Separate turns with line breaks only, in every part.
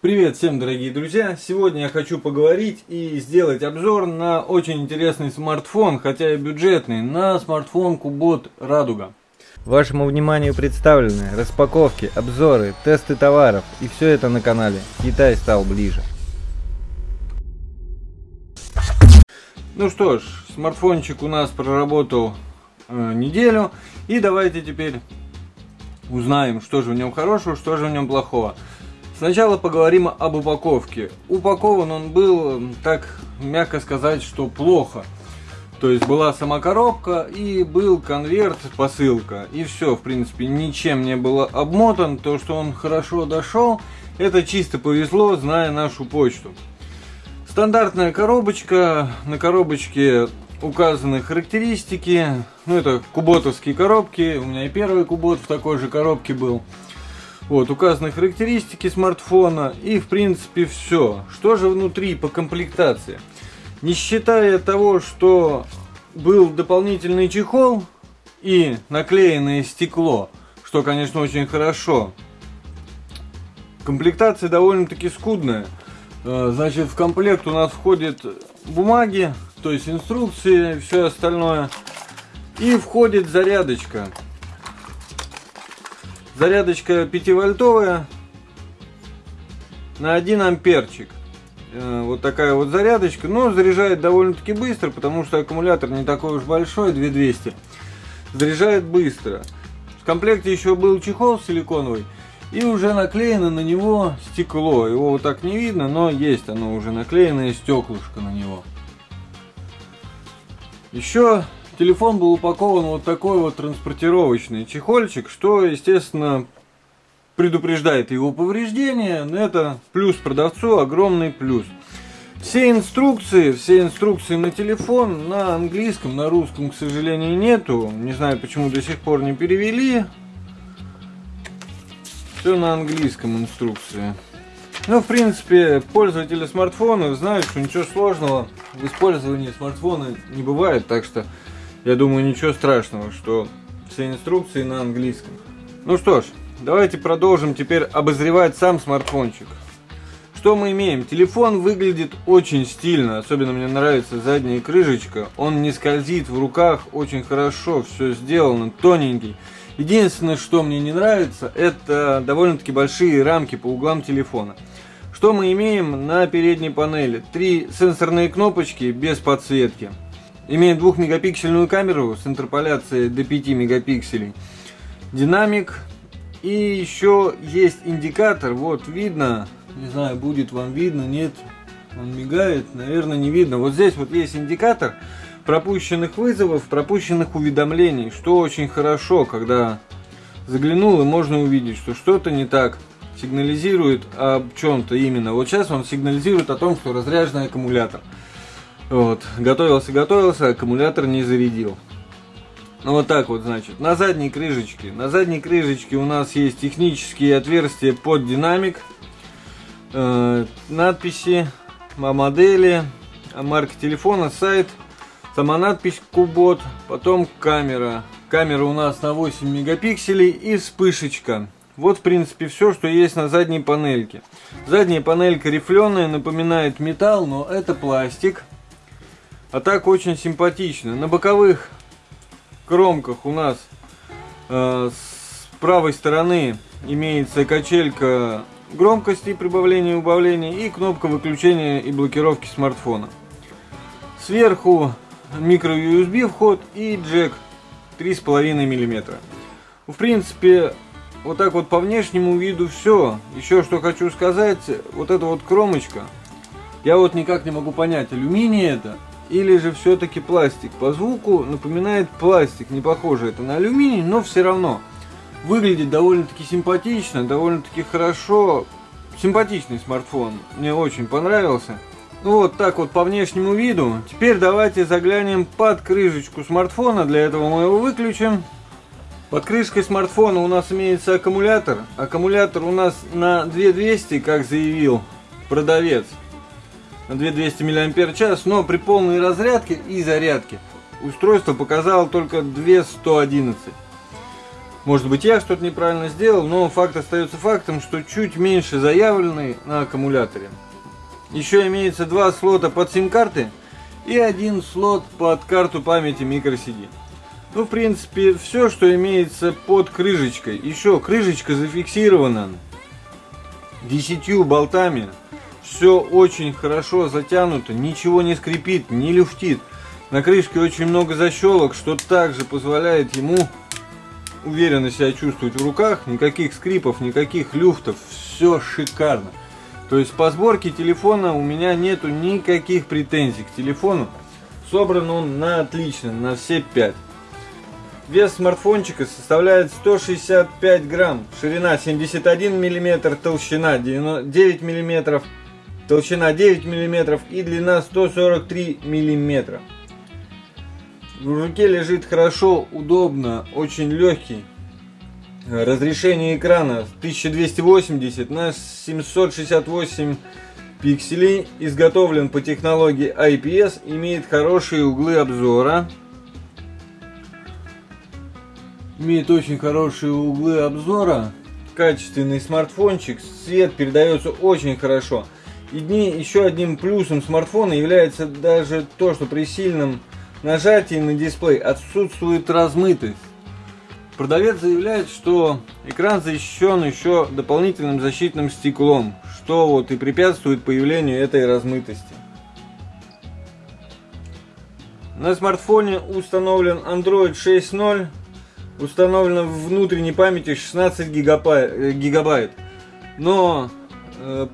Привет всем, дорогие друзья! Сегодня я хочу поговорить и сделать обзор на очень интересный смартфон, хотя и бюджетный, на смартфон Кубот Радуга.
Вашему вниманию представлены распаковки, обзоры, тесты товаров и все это на канале Китай стал ближе.
Ну что ж, смартфончик у нас проработал э, неделю и давайте теперь узнаем, что же в нем хорошего, что же в нем плохого. Сначала поговорим об упаковке. Упакован он был, так мягко сказать, что плохо. То есть была сама коробка и был конверт, посылка. И все, в принципе, ничем не было обмотан. То, что он хорошо дошел, это чисто повезло, зная нашу почту. Стандартная коробочка. На коробочке указаны характеристики. Ну, это куботовские коробки. У меня и первый кубот в такой же коробке был. Вот, указаны характеристики смартфона и, в принципе, все. Что же внутри по комплектации? Не считая того, что был дополнительный чехол и наклеенное стекло, что, конечно, очень хорошо. Комплектация довольно-таки скудная. Э, значит, в комплект у нас входит бумаги, то есть инструкции, все остальное. И входит зарядочка. Зарядочка 5-вольтовая на 1 амперчик. Э, вот такая вот зарядочка. Но заряжает довольно-таки быстро, потому что аккумулятор не такой уж большой, 2200. Заряжает быстро. В комплекте еще был чехол силиконовый. И уже наклеено на него стекло. Его вот так не видно, но есть оно уже наклеенное стеклышко на него. Еще телефон был упакован вот такой вот транспортировочный чехольчик, что, естественно, предупреждает его повреждения. Но это плюс продавцу, огромный плюс. Все инструкции, все инструкции на телефон на английском, на русском, к сожалению, нету. Не знаю, почему до сих пор не перевели. Все на английском инструкции. Ну, в принципе, пользователи смартфонов знают, что ничего сложного в использовании смартфона не бывает, так что я думаю, ничего страшного, что все инструкции на английском. Ну что ж, давайте продолжим теперь обозревать сам смартфончик. Что мы имеем? Телефон выглядит очень стильно, особенно мне нравится задняя крышечка. Он не скользит в руках, очень хорошо, все сделано, тоненький. Единственное, что мне не нравится, это довольно-таки большие рамки по углам телефона. Что мы имеем на передней панели? Три сенсорные кнопочки без подсветки. Имеет двухмегапиксельную камеру с интерполяцией до 5 мегапикселей. Динамик. И еще есть индикатор. Вот видно. Не знаю, будет вам видно, нет. Он мигает, наверное, не видно. Вот здесь вот есть индикатор пропущенных вызовов, пропущенных уведомлений, что очень хорошо, когда заглянул и можно увидеть, что что-то не так, сигнализирует об чем-то именно. Вот сейчас он сигнализирует о том, что разряженный аккумулятор. Вот, готовился, готовился, аккумулятор не зарядил. Ну вот так вот, значит, на задней крышечке. На задней крышечке у нас есть технические отверстия под динамик, э, надписи о модели, о марке телефона, сайт, сама надпись Кубот, потом камера. Камера у нас на 8 мегапикселей и вспышечка. Вот, в принципе, все, что есть на задней панельке. Задняя панелька рифленая, напоминает металл, но это пластик. А так очень симпатично. На боковых кромках у нас э, с правой стороны имеется качелька громкости прибавления и убавления и кнопка выключения и блокировки смартфона. Сверху микро USB вход и джек 3,5 мм. В принципе, вот так вот по внешнему виду все. Еще что хочу сказать, вот эта вот кромочка, я вот никак не могу понять, алюминий это или же все-таки пластик. По звуку напоминает пластик, не похоже это на алюминий, но все равно выглядит довольно-таки симпатично, довольно-таки хорошо. Симпатичный смартфон, мне очень понравился. Ну вот так вот по внешнему виду. Теперь давайте заглянем под крышечку смартфона, для этого мы его выключим. Под крышкой смартфона у нас имеется аккумулятор. Аккумулятор у нас на 2200, как заявил продавец на 2200 мАч, но при полной разрядке и зарядке устройство показало только 2111. Может быть, я что-то неправильно сделал, но факт остается фактом, что чуть меньше заявленный на аккумуляторе. Еще имеется два слота под сим-карты и один слот под карту памяти microCD. Ну, в принципе, все, что имеется под крышечкой. Еще крышечка зафиксирована десятью болтами. Все очень хорошо затянуто, ничего не скрипит, не люфтит. На крышке очень много защелок, что также позволяет ему уверенно себя чувствовать в руках. Никаких скрипов, никаких люфтов, все шикарно. То есть по сборке телефона у меня нету никаких претензий к телефону. Собран он на отлично, на все 5. Вес смартфончика составляет 165 грамм, ширина 71 мм, толщина 9 мм, толщина 9 мм и длина 143 мм. В руке лежит хорошо, удобно, очень легкий. Разрешение экрана 1280 на 768 пикселей, изготовлен по технологии IPS, имеет хорошие углы обзора имеет очень хорошие углы обзора, качественный смартфончик, свет передается очень хорошо. И еще одним плюсом смартфона является даже то, что при сильном нажатии на дисплей отсутствует размытость. Продавец заявляет, что экран защищен еще дополнительным защитным стеклом, что вот и препятствует появлению этой размытости. На смартфоне установлен Android 6.0 установлено в внутренней памяти 16 гигабайт, э, гигабайт. но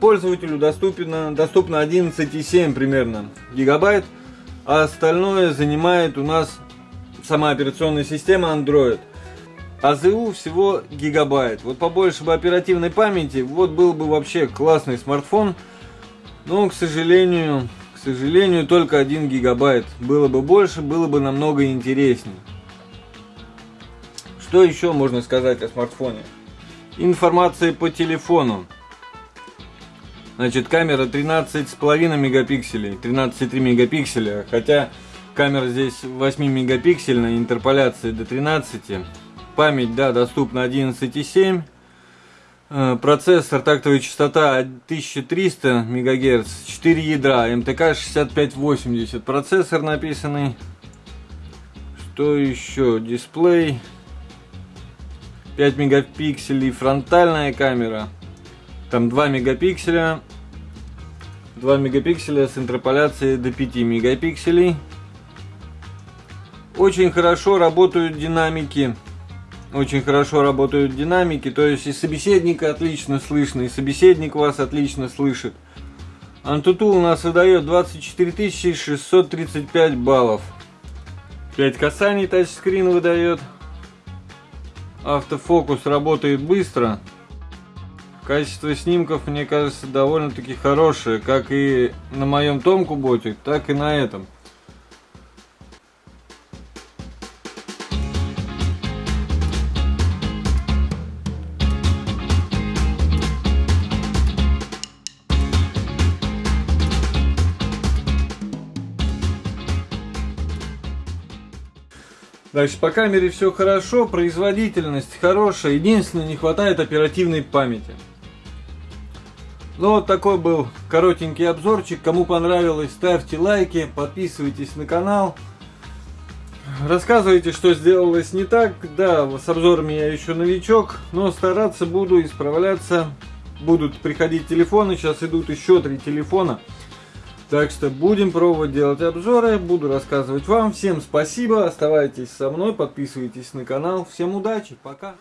пользователю доступно, доступно 11,7 примерно гигабайт, а остальное занимает у нас сама операционная система Android. АЗУ всего гигабайт. Вот побольше бы оперативной памяти, вот был бы вообще классный смартфон, но, к сожалению, к сожалению, только 1 гигабайт. Было бы больше, было бы намного интереснее. Что еще можно сказать о смартфоне? Информация по телефону. Значит, камера 13,5 мегапикселей, 13,3 мегапикселя, хотя камера здесь 8 мегапиксельная, интерполяция до 13. Память, да, доступна 11,7. Э, процессор, тактовая частота 1300 МГц, 4 ядра, МТК 6580. Процессор написанный. Что еще? Дисплей 5 мегапикселей фронтальная камера. Там 2 мегапикселя. 2 мегапикселя с интерполяцией до 5 мегапикселей. Очень хорошо работают динамики. Очень хорошо работают динамики. То есть и собеседника отлично слышно, и собеседник вас отлично слышит. Antutu у нас выдает 24 635 баллов. 5 касаний тачскрин выдает автофокус работает быстро. Качество снимков, мне кажется, довольно-таки хорошее, как и на моем том куботе, так и на этом. Дальше по камере все хорошо, производительность хорошая, единственное не хватает оперативной памяти. Ну вот такой был коротенький обзорчик. Кому понравилось, ставьте лайки, подписывайтесь на канал. Рассказывайте, что сделалось не так. Да, с обзорами я еще новичок, но стараться буду исправляться. Будут приходить телефоны, сейчас идут еще три телефона. Так что будем пробовать делать обзоры, буду рассказывать вам. Всем спасибо, оставайтесь со мной, подписывайтесь на канал. Всем удачи, пока!